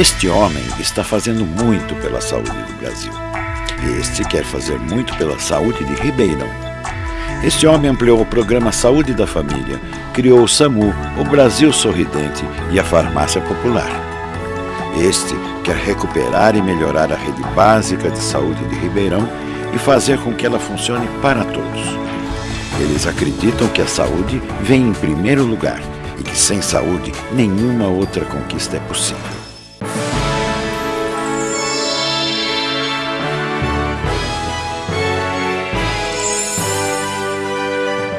Este homem está fazendo muito pela saúde do Brasil. Este quer fazer muito pela saúde de Ribeirão. Este homem ampliou o programa Saúde da Família, criou o SAMU, o Brasil Sorridente e a Farmácia Popular. Este quer recuperar e melhorar a rede básica de saúde de Ribeirão e fazer com que ela funcione para todos. Eles acreditam que a saúde vem em primeiro lugar e que sem saúde nenhuma outra conquista é possível.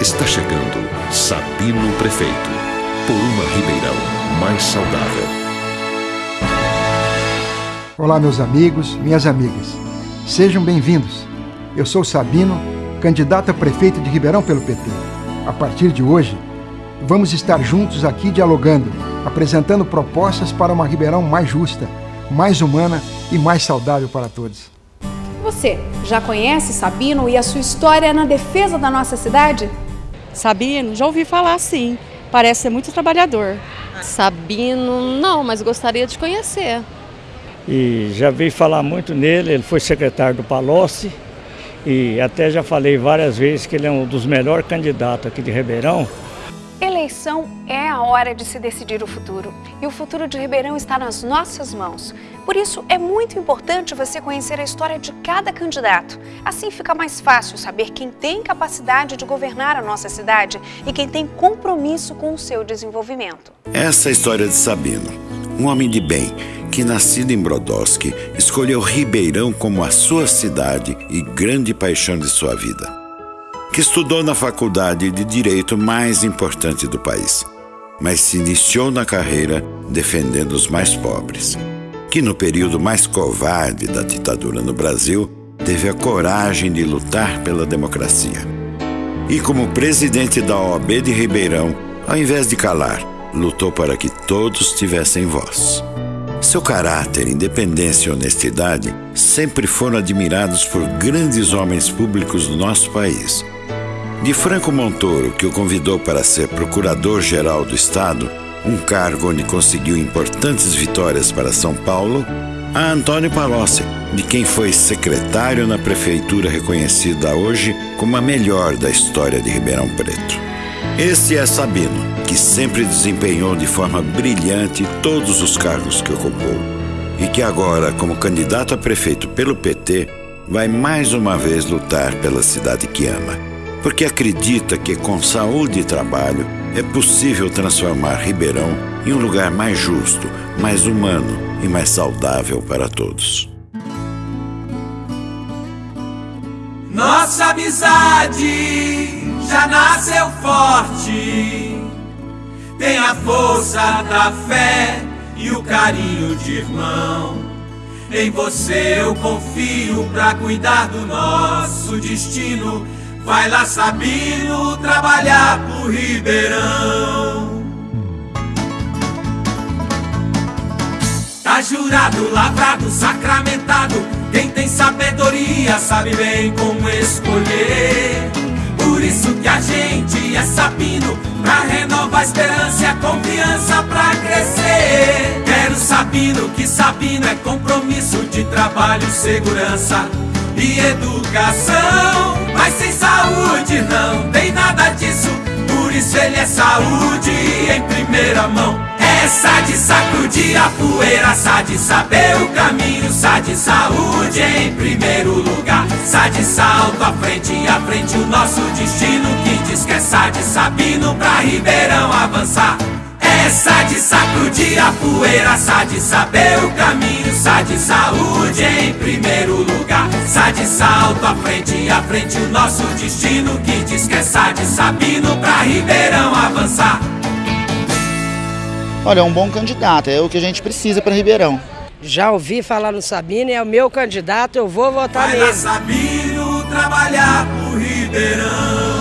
Está chegando Sabino Prefeito, por uma Ribeirão mais saudável. Olá, meus amigos, minhas amigas. Sejam bem-vindos. Eu sou Sabino, candidato a prefeito de Ribeirão pelo PT. A partir de hoje, vamos estar juntos aqui dialogando, apresentando propostas para uma Ribeirão mais justa, mais humana e mais saudável para todos. Você já conhece Sabino e a sua história na defesa da nossa cidade? Sabino, já ouvi falar sim. Parece ser muito trabalhador. Sabino, não, mas gostaria de conhecer. E já vi falar muito nele, ele foi secretário do Palocci e até já falei várias vezes que ele é um dos melhores candidatos aqui de Ribeirão Eleição é a hora de se decidir o futuro e o futuro de Ribeirão está nas nossas mãos. Por isso, é muito importante você conhecer a história de cada candidato. Assim fica mais fácil saber quem tem capacidade de governar a nossa cidade e quem tem compromisso com o seu desenvolvimento. Essa é a história de Sabino, um homem de bem que, nascido em Brodowski, escolheu Ribeirão como a sua cidade e grande paixão de sua vida que estudou na faculdade de direito mais importante do país, mas se iniciou na carreira defendendo os mais pobres, que no período mais covarde da ditadura no Brasil teve a coragem de lutar pela democracia. E como presidente da OAB de Ribeirão, ao invés de calar, lutou para que todos tivessem voz. Seu caráter, independência e honestidade sempre foram admirados por grandes homens públicos do nosso país de Franco Montoro, que o convidou para ser procurador-geral do Estado, um cargo onde conseguiu importantes vitórias para São Paulo, a Antônio Palocci, de quem foi secretário na prefeitura reconhecida hoje como a melhor da história de Ribeirão Preto. Este é Sabino, que sempre desempenhou de forma brilhante todos os cargos que ocupou e que agora, como candidato a prefeito pelo PT, vai mais uma vez lutar pela cidade que ama porque acredita que com saúde e trabalho é possível transformar Ribeirão em um lugar mais justo, mais humano e mais saudável para todos. Nossa amizade já nasceu forte, tem a força da fé e o carinho de irmão. Em você eu confio para cuidar do nosso destino Vai lá, Sabino, trabalhar pro Ribeirão. Tá jurado, lavrado, sacramentado. Quem tem sabedoria sabe bem como escolher. Por isso que a gente é Sabino, pra renovar a esperança e a confiança pra crescer. Quero Sabino, que Sabino é compromisso de trabalho, segurança e educação. Mas sem saúde não tem nada disso. Por isso ele é saúde em primeira mão. Essa de sacudir a poeira, sa de saber o caminho, sa de saúde em primeiro lugar. Sa de salto à frente, à frente o nosso destino. Que diz que é sa de Sabino pra Ribeirão avançar. Essa de sacudir a poeira, sa de saber o caminho, sa de saúde em primeiro lugar. Sa de salto à frente, à frente o nosso destino que diz que é sa de Sabino pra Ribeirão avançar. Olha, é um bom candidato, é o que a gente precisa para Ribeirão. Já ouvi falar no Sabino, é o meu candidato, eu vou votar Vai nele. Vai Sabino trabalhar pro Ribeirão.